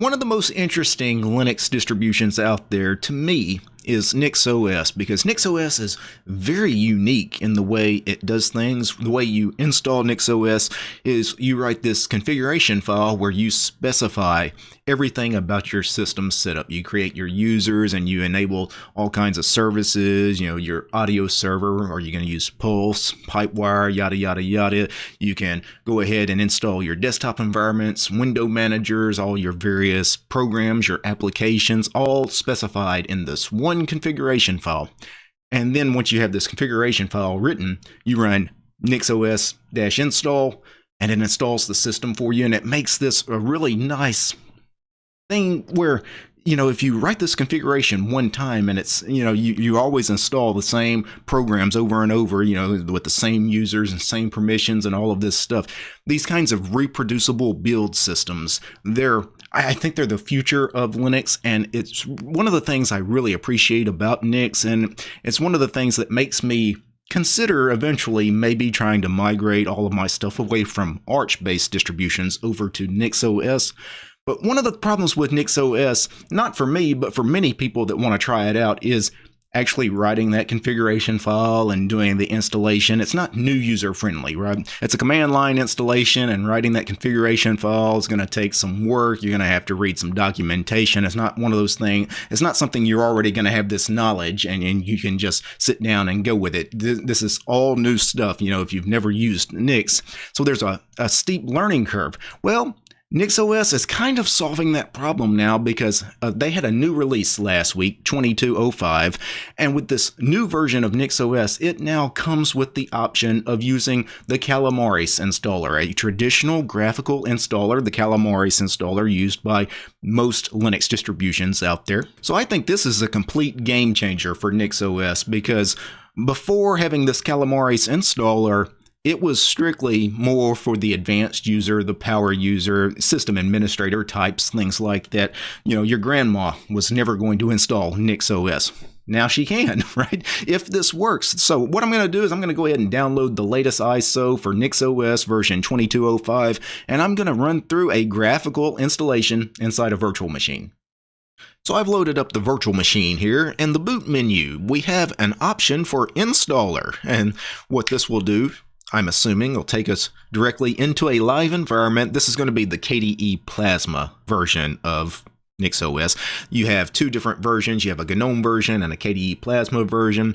One of the most interesting Linux distributions out there to me is NixOS because NixOS is very unique in the way it does things. The way you install NixOS is you write this configuration file where you specify everything about your system setup. You create your users and you enable all kinds of services, you know, your audio server, are you going to use Pulse, Pipewire, yada, yada, yada. You can go ahead and install your desktop environments, window managers, all your various programs, your applications, all specified in this one one configuration file. And then once you have this configuration file written, you run nixos-install and it installs the system for you. And it makes this a really nice thing where you know, if you write this configuration one time and it's, you know, you, you always install the same programs over and over, you know, with the same users and same permissions and all of this stuff, these kinds of reproducible build systems, they're, I think they're the future of Linux. And it's one of the things I really appreciate about Nix. And it's one of the things that makes me consider eventually maybe trying to migrate all of my stuff away from Arch based distributions over to NixOS but one of the problems with NixOS, not for me, but for many people that want to try it out, is actually writing that configuration file and doing the installation. It's not new user friendly, right? It's a command line installation and writing that configuration file is going to take some work. You're going to have to read some documentation. It's not one of those things. It's not something you're already going to have this knowledge and, and you can just sit down and go with it. This is all new stuff, you know, if you've never used Nix. So there's a, a steep learning curve. Well, NixOS is kind of solving that problem now because uh, they had a new release last week, 2205, and with this new version of NixOS, it now comes with the option of using the Calamares installer, a traditional graphical installer, the Calamares installer used by most Linux distributions out there. So I think this is a complete game changer for NixOS because before having this Calamares installer, it was strictly more for the advanced user, the power user, system administrator types, things like that. You know, your grandma was never going to install NixOS. Now she can, right? If this works. So what I'm going to do is I'm going to go ahead and download the latest ISO for NixOS version 2205, and I'm going to run through a graphical installation inside a virtual machine. So I've loaded up the virtual machine here. In the boot menu, we have an option for installer. And what this will do I'm assuming will take us directly into a live environment. This is going to be the KDE Plasma version of NixOS. You have two different versions. You have a GNOME version and a KDE Plasma version.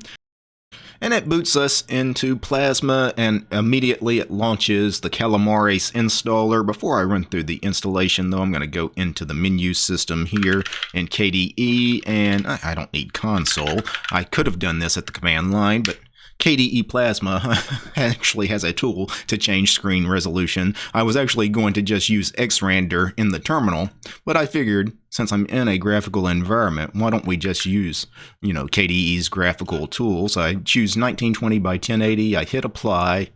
And it boots us into Plasma and immediately it launches the Calamares installer. Before I run through the installation though, I'm going to go into the menu system here in KDE and I don't need console. I could have done this at the command line, but KDE Plasma actually has a tool to change screen resolution. I was actually going to just use Xrandr in the terminal, but I figured since I'm in a graphical environment, why don't we just use, you know, KDE's graphical tools? I choose 1920 by 1080, I hit apply,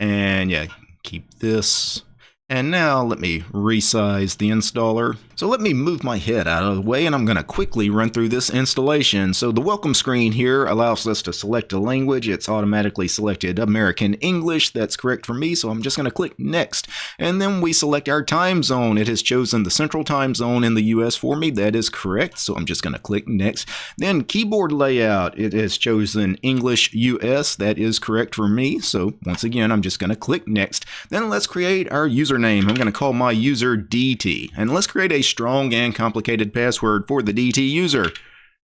and yeah, keep this and now let me resize the installer. So let me move my head out of the way and I'm going to quickly run through this installation. So the welcome screen here allows us to select a language. It's automatically selected American English. That's correct for me. So I'm just going to click next. And then we select our time zone. It has chosen the central time zone in the US for me. That is correct. So I'm just going to click next. Then keyboard layout. It has chosen English US. That is correct for me. So once again, I'm just going to click next. Then let's create our username. I'm going to call my user DT. And let's create a strong and complicated password for the DT user.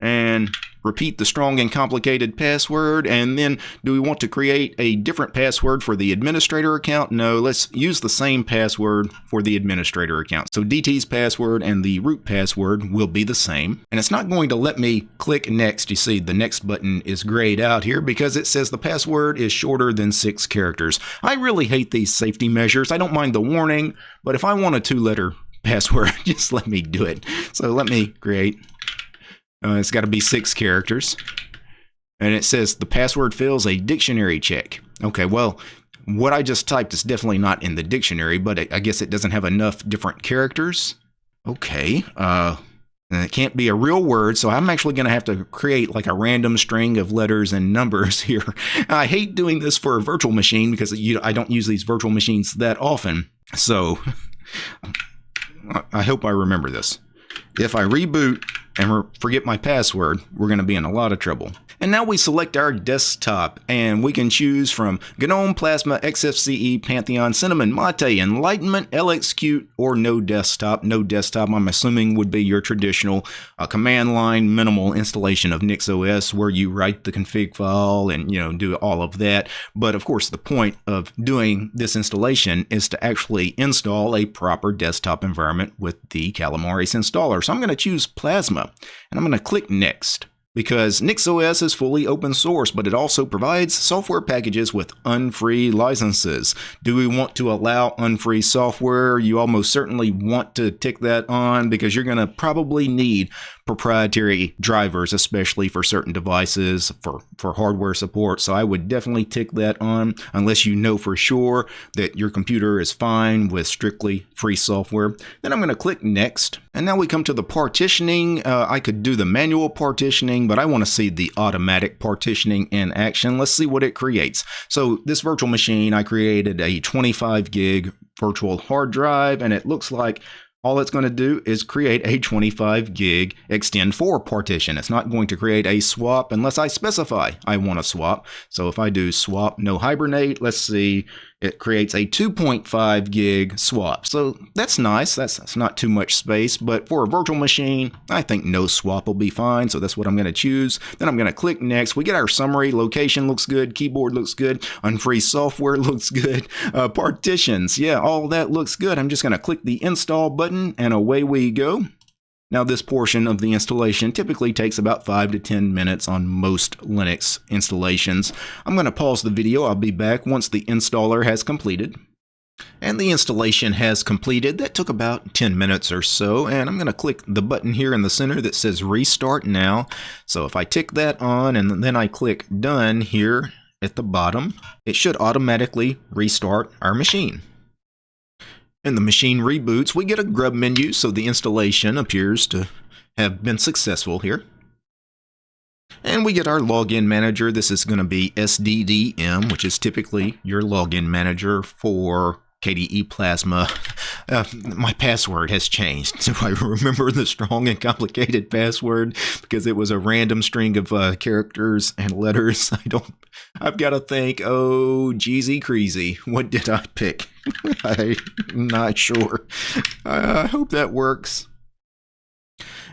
And repeat the strong and complicated password. And then do we want to create a different password for the administrator account? No, let's use the same password for the administrator account. So DT's password and the root password will be the same. And it's not going to let me click next. You see the next button is grayed out here because it says the password is shorter than six characters. I really hate these safety measures. I don't mind the warning, but if I want a two letter password, just let me do it. So let me create uh, it's got to be six characters. And it says the password fails a dictionary check. Okay, well, what I just typed is definitely not in the dictionary, but I guess it doesn't have enough different characters. Okay, uh, it can't be a real word, so I'm actually going to have to create like a random string of letters and numbers here. I hate doing this for a virtual machine because you, I don't use these virtual machines that often. So I hope I remember this. If I reboot and forget my password, we're going to be in a lot of trouble. And now we select our desktop and we can choose from GNOME, Plasma, XFCE, Pantheon, Cinnamon, Mate, Enlightenment, LXQt, or no desktop. No desktop, I'm assuming, would be your traditional uh, command line minimal installation of NixOS where you write the config file and, you know, do all of that. But of course, the point of doing this installation is to actually install a proper desktop environment with the Calamares installer. So I'm going to choose Plasma and I'm going to click Next because NixOS is fully open source, but it also provides software packages with unfree licenses. Do we want to allow unfree software? You almost certainly want to tick that on because you're going to probably need proprietary drivers, especially for certain devices for, for hardware support. So I would definitely tick that on unless you know for sure that your computer is fine with strictly free software. Then I'm going to click next. And now we come to the partitioning. Uh, I could do the manual partitioning, but I want to see the automatic partitioning in action. Let's see what it creates. So this virtual machine, I created a 25 gig virtual hard drive, and it looks like all it's going to do is create a 25 gig ext4 partition. It's not going to create a swap unless I specify I want a swap. So if I do swap no hibernate, let's see, it creates a 2.5 gig swap. So that's nice. That's, that's not too much space, but for a virtual machine, I think no swap will be fine. So that's what I'm going to choose. Then I'm going to click next. We get our summary. Location looks good. Keyboard looks good. Unfree software looks good. Uh, partitions. Yeah, all that looks good. I'm just going to click the install button and away we go. Now this portion of the installation typically takes about 5 to 10 minutes on most Linux installations. I'm going to pause the video, I'll be back once the installer has completed. And the installation has completed. That took about 10 minutes or so, and I'm going to click the button here in the center that says Restart Now. So if I tick that on and then I click Done here at the bottom, it should automatically restart our machine. And the machine reboots, we get a grub menu, so the installation appears to have been successful here. And we get our login manager. This is going to be SDDM, which is typically your login manager for KDE Plasma. Uh, my password has changed. So I remember the strong and complicated password because it was a random string of uh, characters and letters. I don't. I've got to think. Oh, Jeezy crazy. What did I pick? I'm not sure. I hope that works.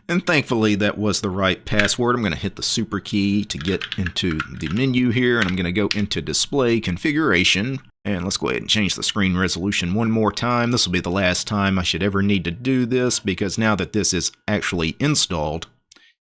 And thankfully that was the right password. I'm going to hit the super key to get into the menu here and I'm going to go into display configuration. And let's go ahead and change the screen resolution one more time. This will be the last time I should ever need to do this because now that this is actually installed,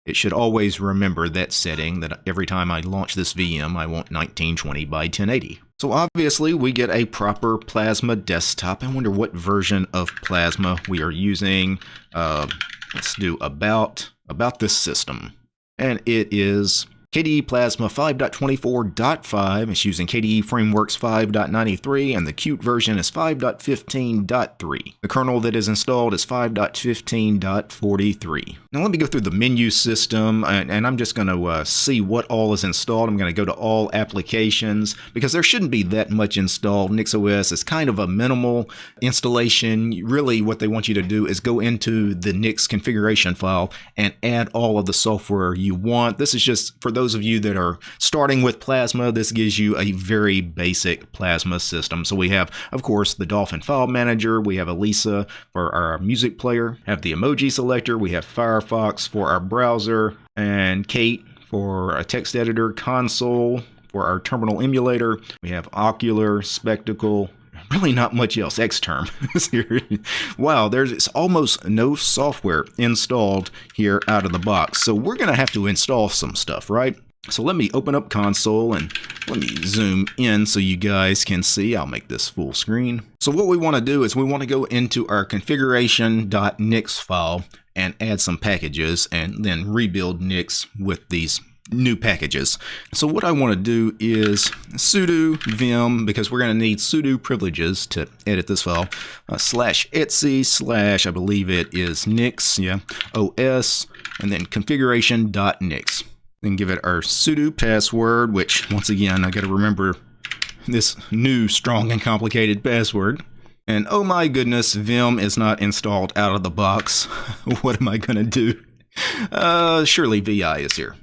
it should always remember that setting that every time I launch this VM, I want 1920 by 1080. So obviously we get a proper Plasma desktop. I wonder what version of Plasma we are using. Uh, let's do about, about this system. And it is KDE Plasma 5.24.5 is using KDE Frameworks 5.93 and the Qt version is 5.15.3. The kernel that is installed is 5.15.43. Now let me go through the menu system and, and I'm just going to uh, see what all is installed. I'm going to go to all applications because there shouldn't be that much installed. NixOS is kind of a minimal installation. Really what they want you to do is go into the Nix configuration file and add all of the software you want. This is just for those of you that are starting with Plasma, this gives you a very basic Plasma system. So we have, of course, the Dolphin File Manager, we have Elisa for our music player, have the emoji selector, we have Firefox for our browser, and Kate for a text editor, console for our terminal emulator, we have Okular, Spectacle, really not much else. X Xterm. wow, there's almost no software installed here out of the box. So we're going to have to install some stuff, right? So let me open up console and let me zoom in so you guys can see. I'll make this full screen. So what we want to do is we want to go into our configuration.nix file and add some packages and then rebuild Nix with these new packages. So what I want to do is sudo vim, because we're going to need sudo privileges to edit this file, uh, slash etc slash, I believe it is nix, yeah, os, and then configuration.nix. Then give it our sudo password, which once again, I got to remember this new strong and complicated password. And oh my goodness, Vim is not installed out of the box. what am I going to do? Uh, surely VI is here.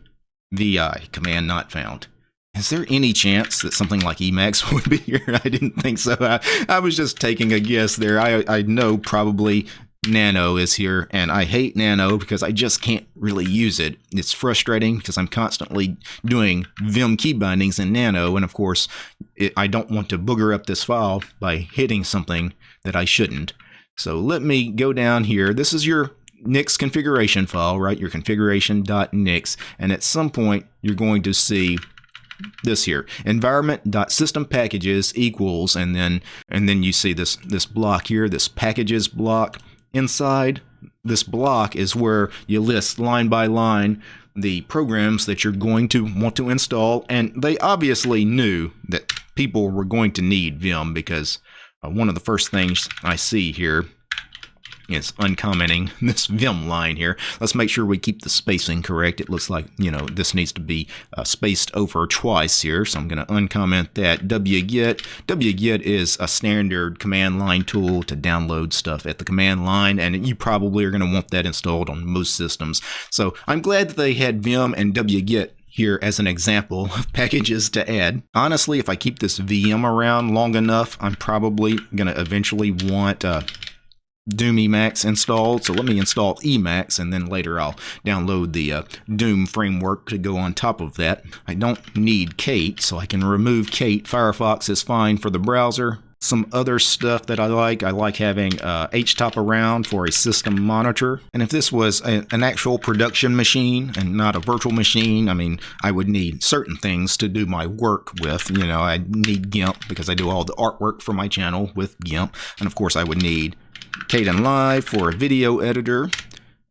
VI, command not found. Is there any chance that something like Emacs would be here? I didn't think so. I, I was just taking a guess there. I, I know probably Nano is here, and I hate Nano because I just can't really use it. It's frustrating because I'm constantly doing Vim key bindings in Nano, and of course, it, I don't want to booger up this file by hitting something that I shouldn't. So let me go down here. This is your Nix configuration file, right? Your configuration.nix, and at some point, you're going to see this here environment.system packages equals and then and then you see this this block here this packages block inside this block is where you list line by line the programs that you're going to want to install and they obviously knew that people were going to need Vim because uh, one of the first things I see here is uncommenting this Vim line here. Let's make sure we keep the spacing correct. It looks like, you know, this needs to be uh, spaced over twice here. So I'm going to uncomment that. wget. wget is a standard command line tool to download stuff at the command line. And you probably are going to want that installed on most systems. So I'm glad that they had Vim and wget here as an example of packages to add. Honestly, if I keep this VM around long enough, I'm probably going to eventually want uh, Doom Emacs installed. So let me install Emacs and then later I'll download the uh, Doom framework to go on top of that. I don't need Kate, so I can remove Kate. Firefox is fine for the browser. Some other stuff that I like, I like having uh, HTOP around for a system monitor. And if this was a, an actual production machine and not a virtual machine, I mean, I would need certain things to do my work with. You know, I need GIMP because I do all the artwork for my channel with GIMP. And of course, I would need Kdenlive for a video editor.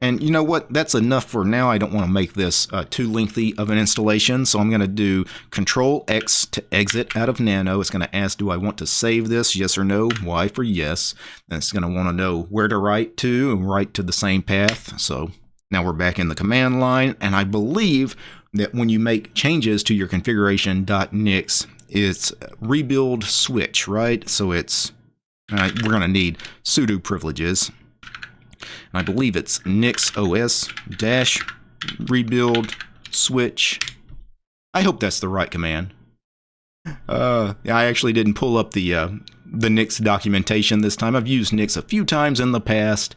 And you know what? That's enough for now. I don't want to make this uh, too lengthy of an installation. So I'm going to do Control X to exit out of Nano. It's going to ask, do I want to save this? Yes or no? Y for yes. And it's going to want to know where to write to and write to the same path. So now we're back in the command line. And I believe that when you make changes to your configuration.nix, it's rebuild switch, right? So it's we're going to need sudo privileges. And I believe it's nix os dash rebuild switch. I hope that's the right command. Uh, I actually didn't pull up the uh, the Nix documentation this time. I've used Nix a few times in the past,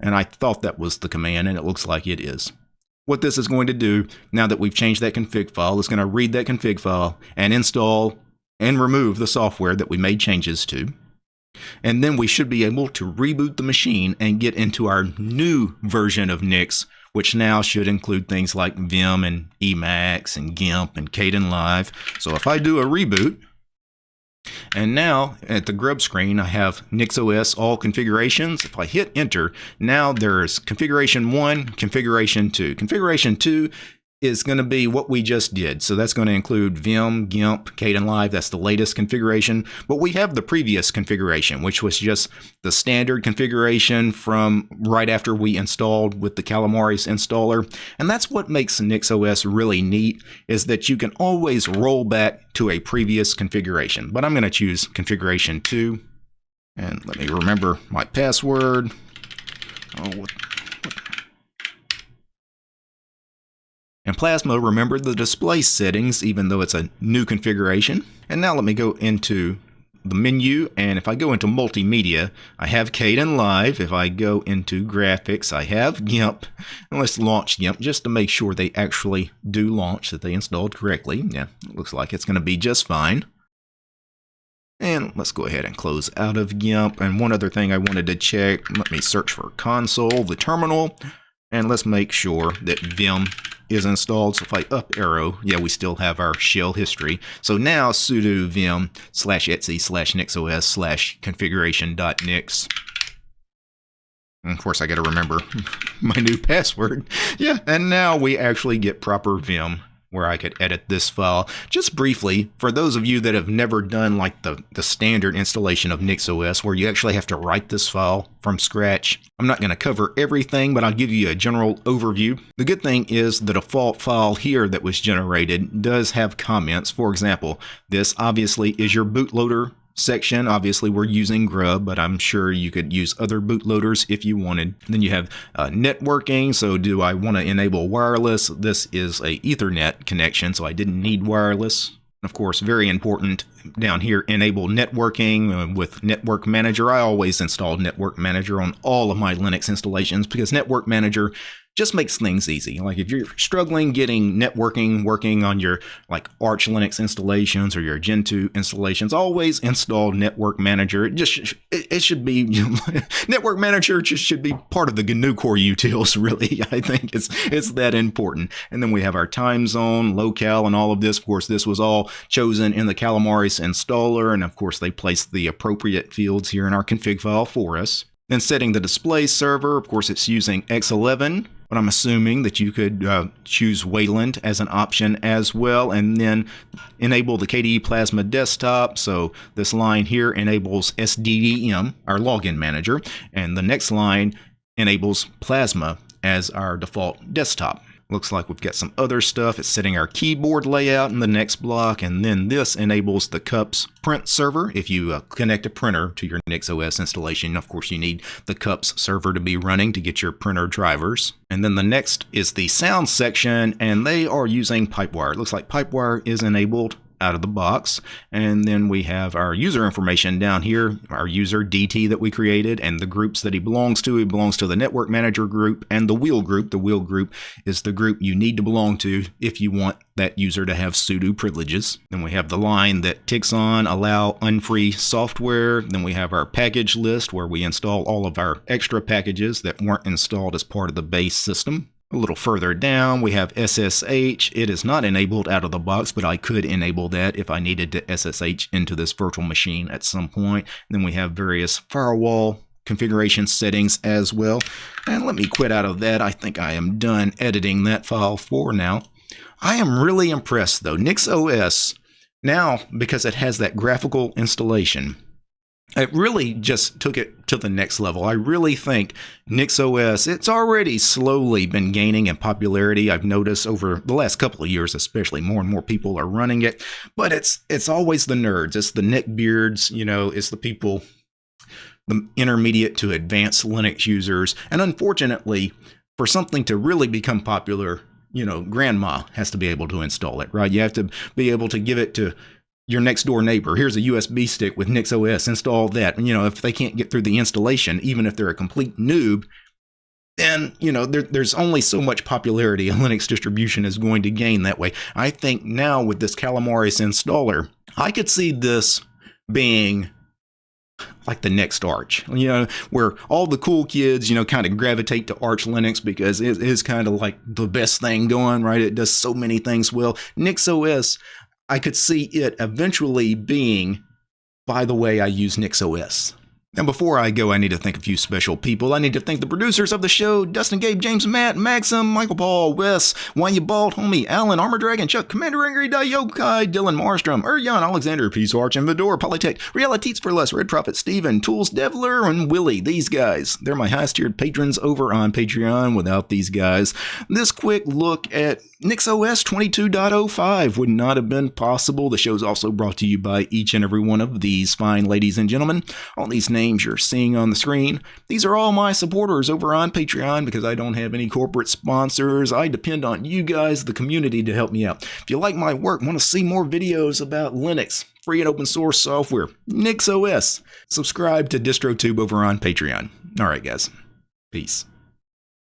and I thought that was the command, and it looks like it is. What this is going to do, now that we've changed that config file, is going to read that config file and install and remove the software that we made changes to. And then we should be able to reboot the machine and get into our new version of Nix, which now should include things like Vim and Emacs and GIMP and Kdenlive. So if I do a reboot, and now at the grub screen, I have NixOS all configurations. If I hit enter, now there's configuration one, configuration two. Configuration two is going to be what we just did. So that's going to include Vim, GIMP, Kdenlive. That's the latest configuration. But we have the previous configuration, which was just the standard configuration from right after we installed with the Calamares installer. And that's what makes NixOS really neat is that you can always roll back to a previous configuration. But I'm going to choose configuration 2. And let me remember my password. Oh, what And Plasma remembered the display settings even though it's a new configuration. And now let me go into the menu and if I go into multimedia I have Caden Kdenlive if I go into graphics I have GIMP and let's launch GIMP just to make sure they actually do launch that they installed correctly. Yeah looks like it's going to be just fine. And let's go ahead and close out of GIMP and one other thing I wanted to check let me search for console the terminal. And let's make sure that Vim is installed. So if I up arrow, yeah, we still have our shell history. So now sudo vim slash etc slash nixos slash configuration dot nix. Of course, I got to remember my new password. Yeah, and now we actually get proper Vim where I could edit this file. Just briefly, for those of you that have never done like the, the standard installation of NixOS where you actually have to write this file from scratch, I'm not going to cover everything, but I'll give you a general overview. The good thing is the default file here that was generated does have comments. For example, this obviously is your bootloader section, obviously we're using Grub, but I'm sure you could use other bootloaders if you wanted. Then you have uh, networking. So do I want to enable wireless? This is a Ethernet connection, so I didn't need wireless. Of course, very important down here, enable networking uh, with Network Manager. I always install Network Manager on all of my Linux installations because Network Manager just makes things easy. Like if you're struggling getting networking working on your like Arch Linux installations or your Gentoo installations, always install Network Manager. It just it, should be Network Manager just should be part of the GNU core utils. Really, I think it's it's that important. And then we have our time zone, locale, and all of this. Of course, this was all chosen in the Calamares installer, and of course they placed the appropriate fields here in our config file for us. Then setting the display server, of course it's using X11 but I'm assuming that you could uh, choose Wayland as an option as well, and then enable the KDE Plasma desktop. So this line here enables SDDM, our login manager, and the next line enables Plasma as our default desktop. Looks like we've got some other stuff. It's setting our keyboard layout in the next block, and then this enables the CUPS print server. If you uh, connect a printer to your NixOS installation, of course you need the CUPS server to be running to get your printer drivers. And then the next is the sound section, and they are using Pipewire. It looks like Pipewire is enabled out of the box. And then we have our user information down here, our user DT that we created and the groups that he belongs to. He belongs to the network manager group and the wheel group. The wheel group is the group you need to belong to if you want that user to have sudo privileges. Then we have the line that ticks on allow unfree software. Then we have our package list where we install all of our extra packages that weren't installed as part of the base system. A little further down, we have SSH. It is not enabled out of the box, but I could enable that if I needed to SSH into this virtual machine at some point. And then we have various firewall configuration settings as well. And let me quit out of that. I think I am done editing that file for now. I am really impressed though. NixOS, now because it has that graphical installation, it really just took it to the next level. I really think NixOS, it's already slowly been gaining in popularity. I've noticed over the last couple of years, especially more and more people are running it. But it's it's always the nerds. It's the neckbeards, you know, it's the people, the intermediate to advanced Linux users. And unfortunately, for something to really become popular, you know, grandma has to be able to install it, right? You have to be able to give it to your next door neighbor. Here's a USB stick with NixOS. Install that. And, you know, if they can't get through the installation, even if they're a complete noob, then you know there, there's only so much popularity a Linux distribution is going to gain that way. I think now with this Calamares installer, I could see this being like the next Arch, you know, where all the cool kids, you know, kind of gravitate to Arch Linux because it is kind of like the best thing going, right? It does so many things well. NixOS, I could see it eventually being, by the way, I use NixOS. Now, before I go, I need to thank a few special people. I need to thank the producers of the show Dustin, Gabe, James, Matt, Maxim, Michael Paul, Wes, Why You Bald, Homie, Alan, Armor Dragon, Chuck, Commander Angry, Yokai, Dylan Marstrom, Urjan, Alexander, Peace Arch, and Vidor, Polytech, Realities for Less, Red Prophet, Steven, Tools, Devler, and Willie. These guys, they're my highest tiered patrons over on Patreon. Without these guys, this quick look at NixOS 22.05 would not have been possible. The show is also brought to you by each and every one of these fine ladies and gentlemen. All these names you're seeing on the screen, these are all my supporters over on Patreon because I don't have any corporate sponsors. I depend on you guys, the community, to help me out. If you like my work, want to see more videos about Linux, free and open source software, NixOS, subscribe to DistroTube over on Patreon. All right, guys. Peace.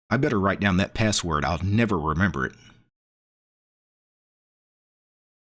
I better write down that password. I'll never remember it.